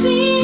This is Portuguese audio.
Please.